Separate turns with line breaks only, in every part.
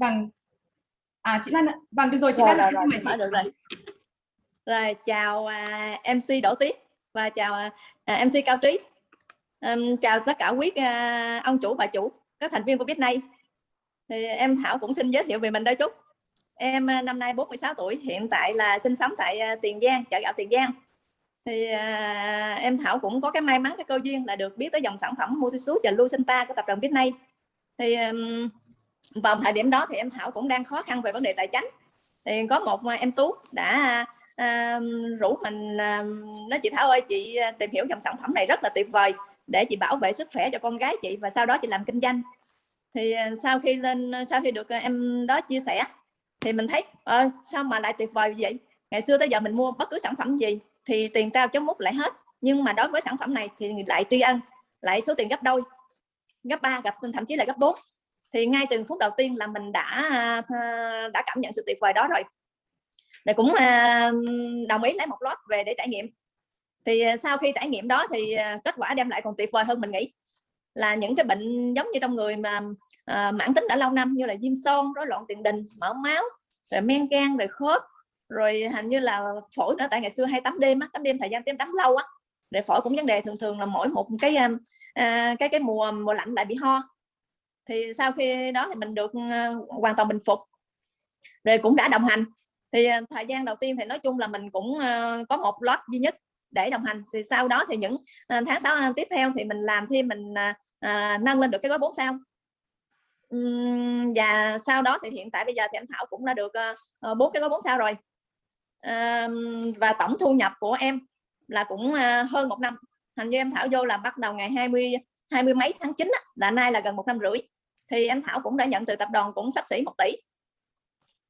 vâng à chị Lan ạ. Vâng được rồi chị
rồi,
Lan
rồi,
rồi,
rồi, được rồi. Rồi chào à, MC Đỗ Tiết và chào à, MC Cao Trí. Um, chào tất cả quý à, ông chủ bà chủ các thành viên của Biết Nay. Thì em Thảo cũng xin giới thiệu về mình đôi chút. Em à, năm nay 46 tuổi hiện tại là sinh sống tại à, Tiền Giang chợ gạo Tiền Giang. Thì à, em Thảo cũng có cái may mắn cái cơ duyên là được biết tới dòng sản phẩm Multisud và Lucenta của tập đoàn Biết Nay. Thì um, vào thời điểm đó thì em Thảo cũng đang khó khăn về vấn đề tài chính. Thì có một à, em Tú đã uh, rủ mình uh, nói chị Thảo ơi chị tìm hiểu dòng sản phẩm này rất là tuyệt vời để chị bảo vệ sức khỏe cho con gái chị và sau đó chị làm kinh doanh. Thì sau khi lên sau khi được em đó chia sẻ thì mình thấy ờ, sao mà lại tuyệt vời vậy? Ngày xưa tới giờ mình mua bất cứ sản phẩm gì thì tiền trao chống mút lại hết. Nhưng mà đối với sản phẩm này thì lại tri ân lại số tiền gấp đôi gấp ba gặp thậm chí là gấp 4 thì ngay từ phút đầu tiên là mình đã à, đã cảm nhận sự tuyệt vời đó rồi. Để cũng à, đồng ý lấy một lót về để trải nghiệm. Thì à, sau khi trải nghiệm đó thì kết quả đem lại còn tuyệt vời hơn mình nghĩ. Là những cái bệnh giống như trong người mà à, mãn tính đã lâu năm như là viêm son rối loạn tiền đình mỡ máu rồi men gan rồi khớp rồi hình như là phổi nữa. Tại ngày xưa hay tắm đêm á tắm đêm thời gian tắm tắm lâu á để phổi cũng vấn đề. Thường thường là mỗi một cái à, cái cái mùa mùa lạnh lại bị ho thì sau khi đó thì mình được ờ, hoàn toàn bình phục. Rồi cũng đã đồng hành. Thì ờ, thời gian đầu tiên thì nói chung là mình cũng ờ, có một lot duy nhất để đồng hành. Thì sau đó thì những tháng 6 tiếp theo thì mình làm thêm mình nâng lên được cái gói 4 sao. Uhm, và sau đó thì hiện tại bây giờ thì em Thảo cũng đã được bốn cái gói 4 sao rồi. Và tổng thu nhập của em là cũng hơn một năm. Hình như em Thảo vô là bắt đầu ngày 20 hai mươi mấy tháng 9 á, là nay là gần một năm rưỡi thì anh Thảo cũng đã nhận từ tập đoàn cũng sắp xỉ một tỷ.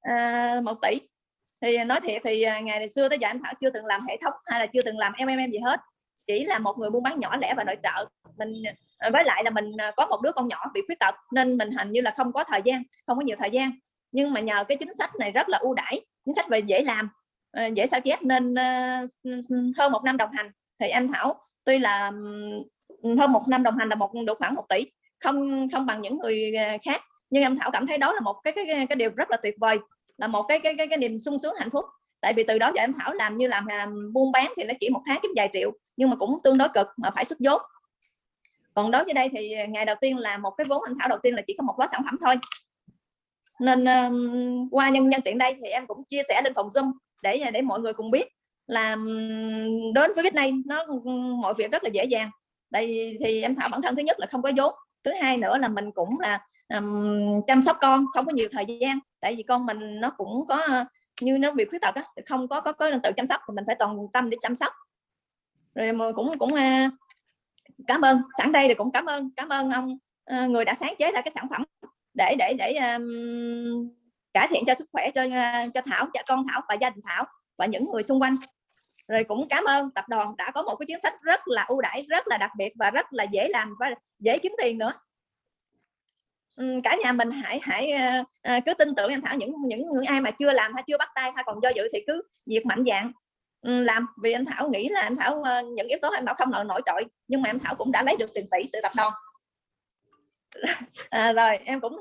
À, một tỷ. Thì nói thiệt thì à, ngày xưa tới giờ anh Thảo chưa từng làm hệ thống hay là chưa từng làm MMM gì hết. Chỉ là một người buôn bán nhỏ lẻ và nội trợ. Mình à, với lại là mình à, có một đứa con nhỏ bị khuyết tật nên mình hình như là không có thời gian không có nhiều thời gian. Nhưng mà nhờ cái chính sách này rất là ưu đãi chính sách về dễ làm dễ sao chép nên hơn một năm đồng hành. Thì anh Thảo tuy là hơn một năm đồng hành là một được khoảng một tỷ không không bằng những người à, khác. Nhưng em Thảo cảm thấy đó là một cái cái cái điều rất là tuyệt vời là một cái cái cái, cái niềm sung sướng hạnh phúc. Tại vì từ đó giờ em Thảo làm như làm, à, buôn bán thì nó chỉ một tháng kiếm vài triệu nhưng mà cũng tương đối cực mà phải xuất vốn. Còn đối với đây thì à, ngày đầu tiên là một cái vốn anh Thảo đầu tiên là chỉ có một gói sản phẩm thôi. Nên um, qua nhân nhân tiện đây thì em cũng chia sẻ lên phòng zoom để để mọi người cùng biết là đến với biết này nó mọi việc rất là dễ dàng. Đây thì em thảo bản thân thứ nhất là không có vốn thứ hai nữa là mình cũng là um, chăm sóc con không có nhiều thời gian. Tại vì con mình nó cũng có ờ, như nó bị khuyết tật á không có có có tự chăm sóc thì mình phải toàn tâm để chăm sóc. Rồi mà cũng cũng uh, cảm ơn sẵn đây thì cũng cảm ơn cảm ơn ông uh, người đã sáng chế ra cái sản phẩm để để để um, cải thiện cho sức khỏe cho uh, cho thảo cho con thảo và gia đình thảo và những người xung quanh rồi cũng cảm ơn tập đoàn đã có một cái chính sách rất là ưu đãi rất là đặc biệt và rất là dễ làm và dễ kiếm tiền nữa. Ừ, cả nhà mình hãy hãy ờ, ờ, cứ tin tưởng anh Thảo. Những những người ai mà chưa làm hay chưa bắt tay hay còn do dự thì cứ việc mạnh dạng. Ừ, làm vì anh Thảo nghĩ là anh Thảo ờ, những yếu tố anh Thảo không nổi nổi trội nhưng mà anh Thảo cũng đã lấy được tiền tỷ từ tập đoàn. À, rồi em cũng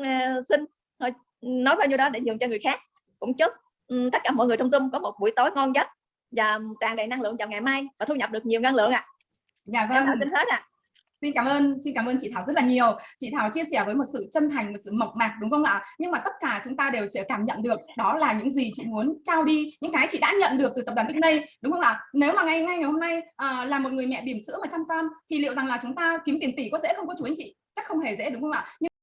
xin thôi nói bao nhiêu đó để nhường cho người khác. Cũng chúc ừ, tất cả mọi người trong Zoom có một buổi tối ngon giấc và tràn đầy năng lượng vào ngày mai và thu nhập được nhiều năng lượng ạ. À.
Dạ vâng.
Em hết ạ. À.
Xin cảm ơn, xin cảm ơn chị Thảo rất là nhiều. Chị Thảo chia sẻ với một sự chân thành, một sự mộc mạc đúng không ạ? Nhưng mà tất cả chúng ta đều cảm nhận được đó là những gì chị muốn trao đi, những cái chị đã nhận được từ tập đoàn Big Day đúng không ạ? Nếu mà ngay ngay ngày hôm nay à, là một người mẹ bỉm sữa mà chăm con thì liệu rằng là chúng ta kiếm tiền tỷ có dễ không có chú anh chị? Chắc không hề dễ đúng không ạ? Nhưng